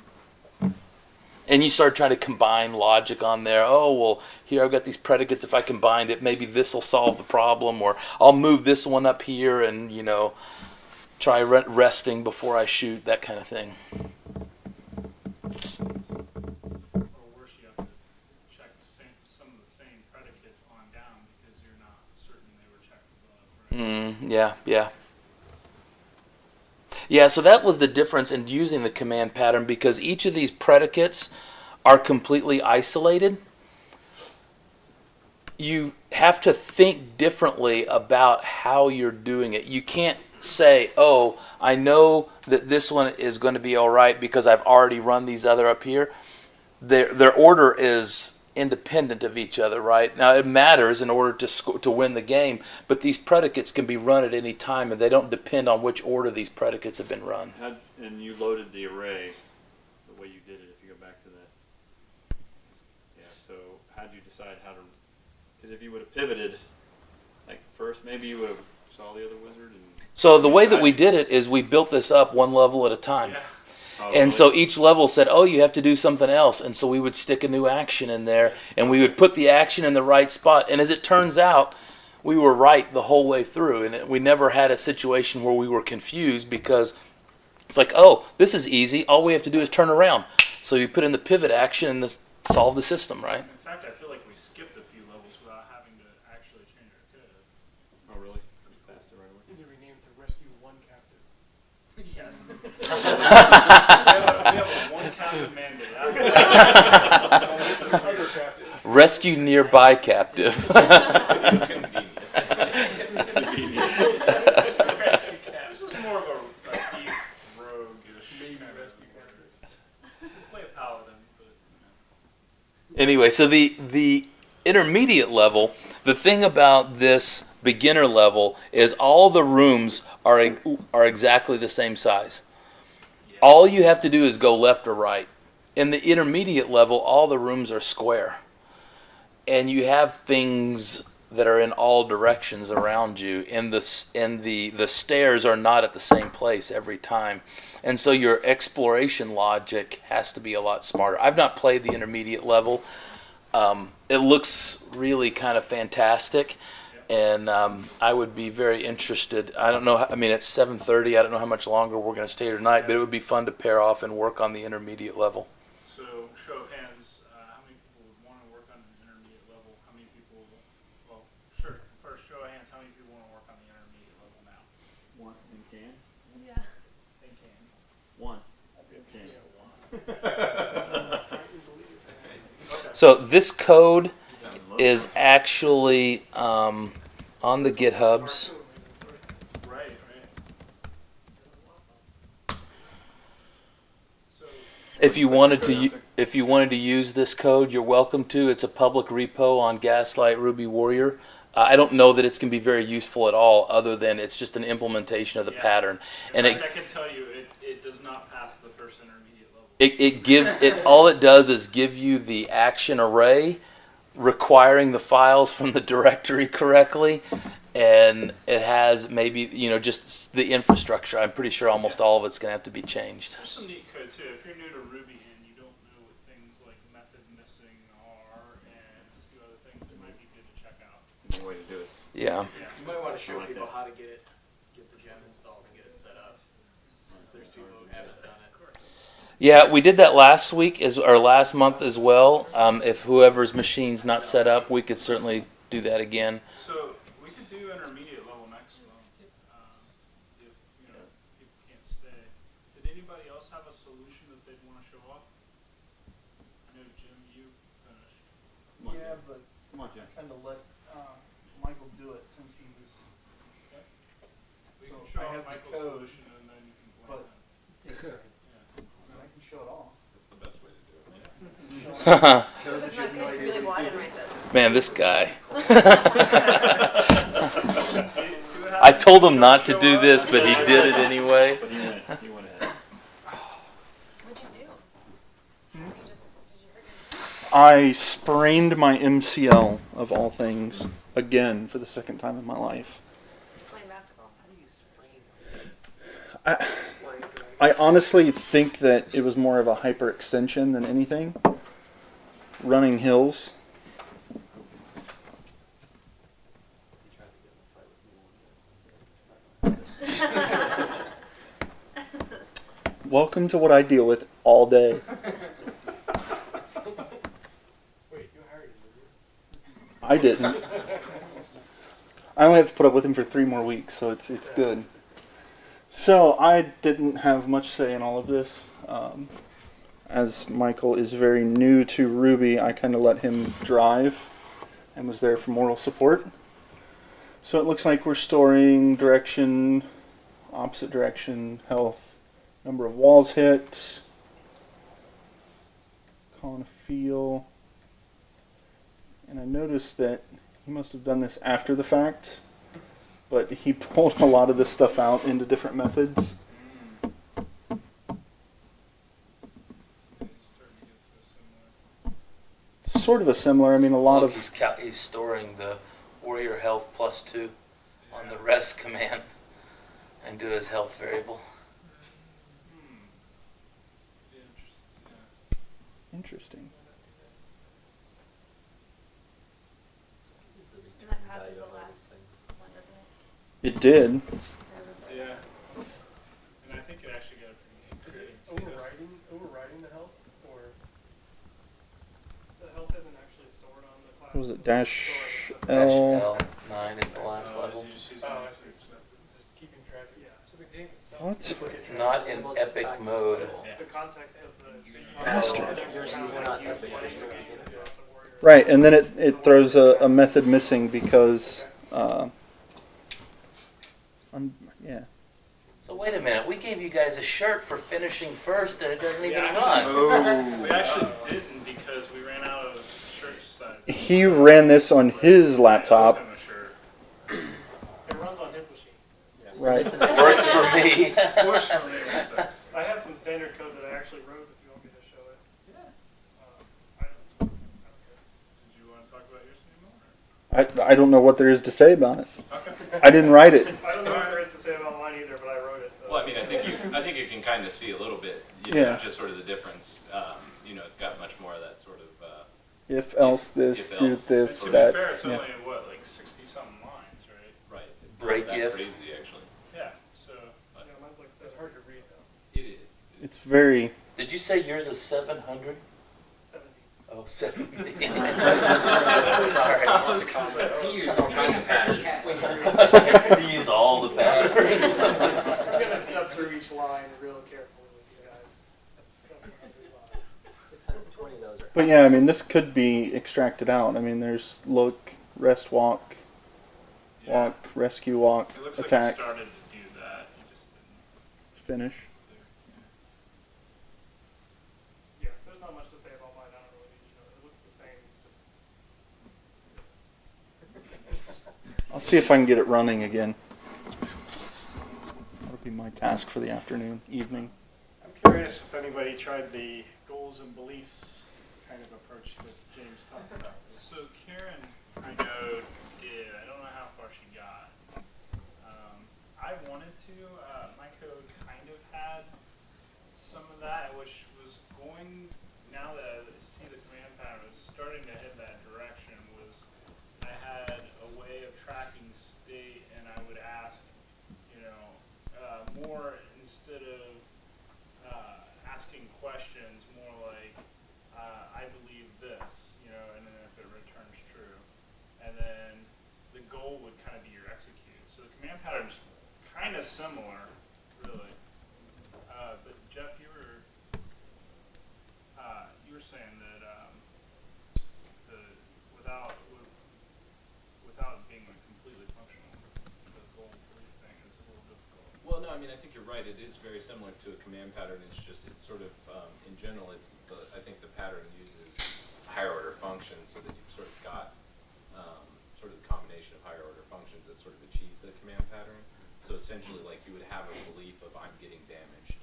and you start trying to combine logic on there. Oh, well, here I've got these predicates. If I combined it, maybe this will solve the problem, or I'll move this one up here and, you know, try re- resting before I shoot, that kind of thing. Or worse, you have to check the same, some of the same predicates on down because you're not certain they were checked above, right? Mm, yeah, yeah. Yeah, so that was the difference in using the command pattern because each of these predicates are completely isolated. You have to think differently about how you're doing it. You can't say, oh, I know that this one is going to be all right because I've already run these other up here. Their, their order is independent of each other, right? Now it matters in order to to win the game, but these predicates can be run at any time, and they don't depend on which order these predicates have been run. And you loaded the array the way you did it. If you go back to that, yeah. So how do you decide how to? Because if you would have pivoted, like first, maybe you would have saw the other wizard and. So the way that we did it is we built this up one level at a time. Oh, And so each level said, "Oh, you have to do something else," and so we would stick a new action in there, and we would put the action in the right spot. And as it turns out, we were right the whole way through, and it, we never had a situation where we were confused because it's like, "Oh, this is easy. All we have to do is turn around." So you put in the pivot action and this solve the system, right? In fact, I feel like we skipped a few levels without having to actually change our code. Oh really? Pretty fast right away. And you renamed to Rescue One Captive. Yes. we, have a, we have a one captain mandate. No, this is Spider Captive. Rescue nearby captive. this was more of a, a thief rogue-ish Maybe kind of Rescue Captive. We'll play a paladin, but Anyway, so the the intermediate level, the thing about this beginner level is all the rooms are are exactly the same size. All you have to do is go left or right. In the intermediate level, all the rooms are square. And you have things that are in all directions around you and the and the the stairs are not at the same place every time. And so your exploration logic has to be a lot smarter. I've not played the intermediate level. Um, it looks really kind of fantastic, and um, I would be very interested. I don't know. how- I mean, it's seven thirty. I don't know how much longer we're going to stay here tonight, but it would be fun to pair off and work on the intermediate level. So, show of hands, uh, how many people would want to work on an intermediate level? How many people, well, sure, first show of hands, how many people want to work on the intermediate level now? One and can. Yeah. They can. One. Can. Yeah, one. Okay. So this code is actually um, on the GitHubs. If you wanted to, if you wanted to use this code, you're welcome to. It's a public repo on Gaslight Ruby Warrior. Uh, I don't know that it's going to be very useful at all, other than it's just an implementation of the Yeah. pattern, In and fact, it I can tell you, it, it does not pass the first intermediate level. it, it give it all it does is give you the action array requiring the files from the directory correctly and it has maybe you know just the infrastructure i'm pretty sure almost all of it's going to have to be changed There's some neat code too. If you're new to Ruby and you don't know what things like method missing are and a few other things, it might be good to check out. It's a way to do it. yeah You might want to show like people that. how to get it, get the gem installed and get it set up, since there's people who haven't done it. Yeah we did that last week as or last month as well. Um, if whoever's machine's not set up we could certainly do that again. So we could do intermediate level next month, um, if, you know, people can't stay. Did anybody else have a solution that they'd wanna show off? I know Jim, you finished. Yeah, but Come on, Jim. kind of let uh, Michael do it since he was. We So can show I off have the Michael's code, solution and then you can blame but- him. Yeah. And I can show it off. That's the best way to do it. So if it's not good, you really want to write this. man this guy i told him not to do this but he did it anyway I sprained my MCL of all things again for the second time in my life. I, I honestly think that it was more of a hyperextension than anything. Running hills. Welcome to what I deal with all day. I didn't. I only have to put up with him for three more weeks, so it's it's good. So I didn't have much say in all of this. Um, as Michael is very new to Ruby, I kind of let him drive and was there for moral support. So it looks like we're storing direction, opposite direction, health, number of walls hit, calling a feel. And I noticed that he must have done this after the fact, but he pulled a lot of this stuff out into different methods. It's starting to get to a similar. Sort of a similar. I mean, a lot Look, of he's, cal- he's storing the warrior health plus two on the rest command and do his health variable. Hmm. Interesting, It interesting. And that passes the last one, doesn't it? It did. Yeah. And I think it actually got a pretty Is good it overriding, overriding the health, or the health isn't actually stored on the class? What was it dash Dash L? L nine is the last Oh, level. is he using Oh, I this see. expensive? Just keeping track of, yeah, so the game itself. What? people get Not in it. epic mode. The context of the. Bastard. It's kind of like you playing the game as the warrior. Right, and then it, it throws a, a method missing because, uh, I'm, yeah. So wait a minute, we gave you guys a shirt for finishing first and it doesn't even Yeah, run. actually, We actually didn't because we ran out of shirt size. He ran this on his laptop. Send a shirt. It runs on his machine. Right. Works for me. Works for me. I have some standard code that I actually wrote if you want me to show it. Yeah. I don't, I don't care. Did you want to talk about yours anymore? I, I don't know what there is to say about it. I didn't write it. I don't know what there is to say about mine either, but I wrote it, so. Well, I mean, I think you, I think you can kind of see a little bit, you know, Yeah. just sort of the difference. Um, you know, it's got much more of that sort of. If else this, If do else. this, To be that. fair, it's yeah. only what like sixty something lines, right? right. It's not Break that if. crazy actually. Yeah. So Yeah, mine's like, it's hard to read though. It is. It's very. Did you say yours is 700? Seventy. Oh, 70. Sorry. You used all kinds of patterns. You used all the batteries. I'm gonna step through each line real carefully with you guys. Seven hundred lines. Six hundred and twenty of those are But yeah, I mean, this could be extracted out. I mean, there's look, rest, walk, Yeah. walk, rescue, walk, It looks attack, like you started to do that. You just didn't. finish. Yeah, there's not much to say about mine. I don't really, you know, it looks the same. It's just I'll see if I can get it running again. That'll be my task for the afternoon, evening. I'm curious if anybody tried the goals and beliefs kind of approach that James talked about. So Karen, I know, did. I don't know how far she got. Um, I wanted to. Uh, my code kind of had some of that, which was going. Now that I see the command pattern starting to head that direction. Was I had a way of tracking state, and I would ask, you know, uh, more instead of uh, asking questions, uh, I believe this, you know, and then if it returns true. And then the goal would kind of be your execute. So the command pattern's kind of similar, really. Uh, but Jeff, you were, uh, you were saying that, um, the, without, with- without being like completely functional, the goal belief thing is a little difficult. Well, no, I mean, I think you're right. It is very similar to a command pattern. It's just, it's sort of, um, in general, it's, the, I think the pattern uses higher order functions so that you've sort of got, um, sort of the combination of higher order functions that sort of achieve the command pattern. So essentially, like, you would have a belief of I'm getting damaged,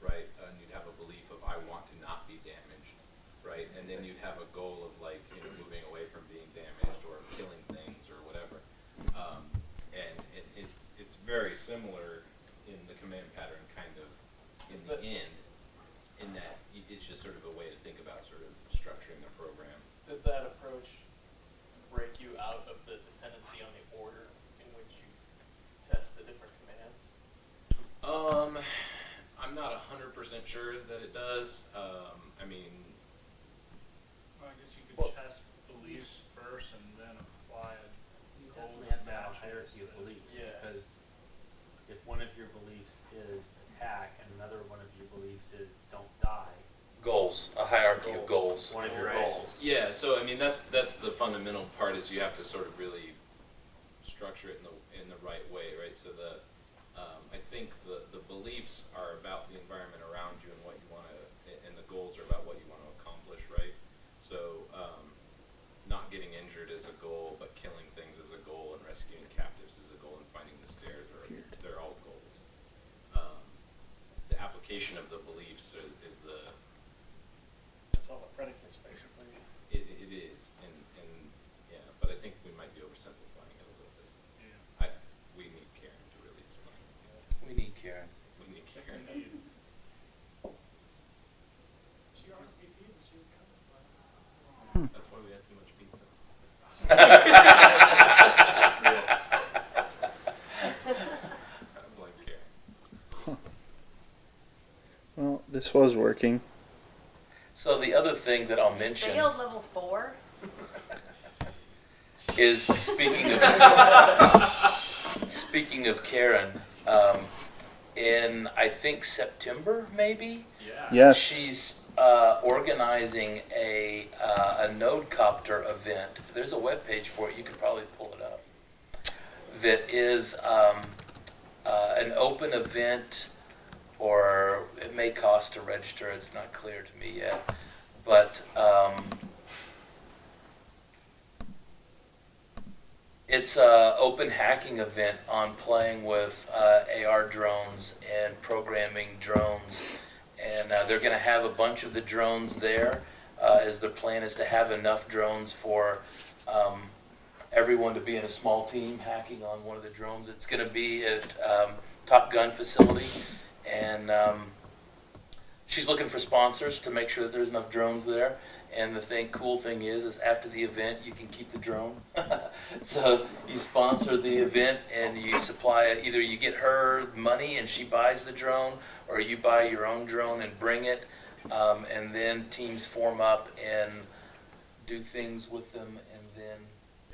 right? And you'd have a belief of I want to not be damaged, right? And then you'd have a goal of like, you know, moving away from being damaged or killing things or whatever. Um, and it, it's, it's very similar command pattern kind of in Is the that- end, in that it's just sort of a way to think about sort of structuring the program. Does that approach break you out of the dependency on the order in which you test the different commands? Um, I'm not a hundred percent sure that it does. Um, I mean, Well, I guess you could Well- test beliefs first and then apply a You goal definitely to have hierarchy of beliefs, Yeah. because if one of your beliefs is attack and another one of your beliefs is don't die, Goals, a hierarchy of goals. one of your Right. goals. yeah. So I mean, that's that's the fundamental part is you have to sort of really structure it in the in the right way, right? So the um, I think the the beliefs are about the environment around you and what you want to, and the goals are about what you want to accomplish, right? So um, not getting injured is a goal, but killing things is a goal, and rescuing captives is a goal, and finding the stairs are they're all goals. Um, the of the beliefs is, is the That's all the predicates, basically. it, it is, and, and yeah, but I think we might be oversimplifying it a little bit. Yeah. I we need Karen to really explain. We need Karen. We need Karen. She RSVP'd and she was coming, so I don't know. That's why we had too much pizza. I blame Karen. Well, this was working. So the other thing that I'll mention Failed level four. is speaking of speaking of Karen, um, in I think September maybe Yeah. Yes. she's uh, organizing a uh, a Nodecopter event. There's a web page for it. You could probably pull it up. That is um, uh, an open event, or it may cost to register. It's not clear to me yet, but. Um, It's an open hacking event on playing with uh, AR drones and programming drones, and uh, they're going to have a bunch of the drones there. Uh, as their plan is to have enough drones for um, everyone to be in a small team hacking on one of the drones. It's going to be at um, Top Gun facility, and um, she's looking for sponsors to make sure that there's enough drones there. And the thing, cool thing is, is after the event, you can keep the drone. so you sponsor the event and you supply it. Either you get her money and she buys the drone, or you buy your own drone and bring it. Um, and then teams form up and do things with them, and then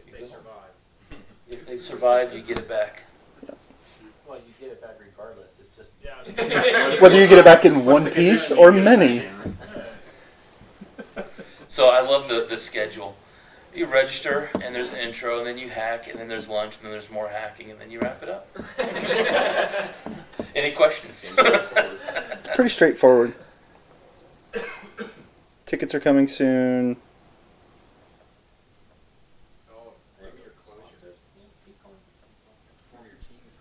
If they go. survive. If they survive, you get it back. Well, you get it back regardless, it's just. Yeah. I was gonna say, Whether you get it back in one piece or you get it back many. So I love the, the schedule. You register, and there's an intro, and then you hack, and then there's lunch, and then there's more hacking, and then you wrap it up. Any questions? It's pretty straightforward. Tickets are coming soon. Oh, maybe your closure. Form your teams.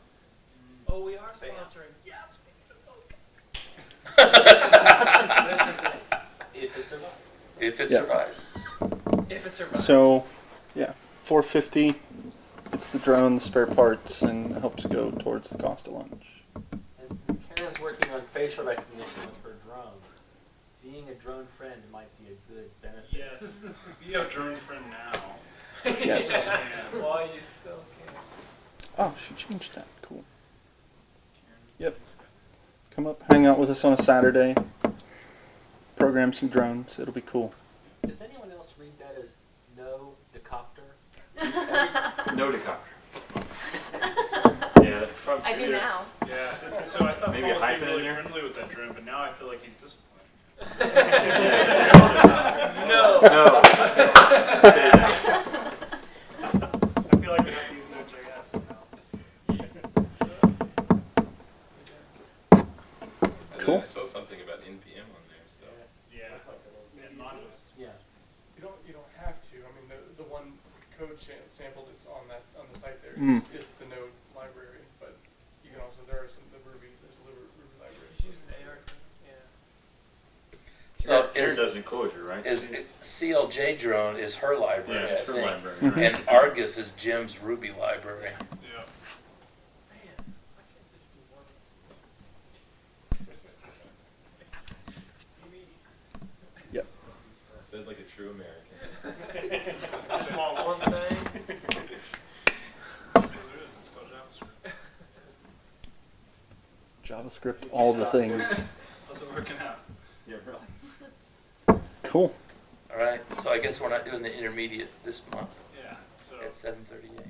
Oh, we are sponsoring. Yes. If it survives. if it Yeah. survives. If it survives. So, yeah, 450. It's the drone, the spare parts, and it helps go towards the cost of lunch. And since Carin's working on facial recognition with her drone, being a drone friend might be a good benefit. Yes. Be a drone friend now. Yes. Yeah. While you still can. Oh, she changed that. Cool. Yep. Come up, hang out with us on a Saturday. Program some drones. It'll be cool. Does anyone else read that as no decopter? No decopter. Yeah. I do now. Yeah. So I thought Maybe Paul was being hyphen really there? friendly with that drone, but now I feel like he's disappointed. No. No. Cool. I saw something about NPM on there, so. Yeah. Yeah, modules. Yeah. You don't, you don't have to, I mean, the, the one code sample that's on that, on the site there Mm. is, is the node library, but you can also, there are some, the Ruby, there's a Ruby, Ruby library. Just use an AR. Yeah. So Carin is, does in Clojure, right? is CLJ drone is her library, yeah, I it's her think. library. And Argus is Jim's Ruby library. Yeah. Man, why can't this be one? Said like a true American. Small one thing. So there is. It's called JavaScript. JavaScript, all the things. How's it working out? Yeah, really. Cool. All right. So I guess we're not doing the intermediate this month Yeah. So at 7:38.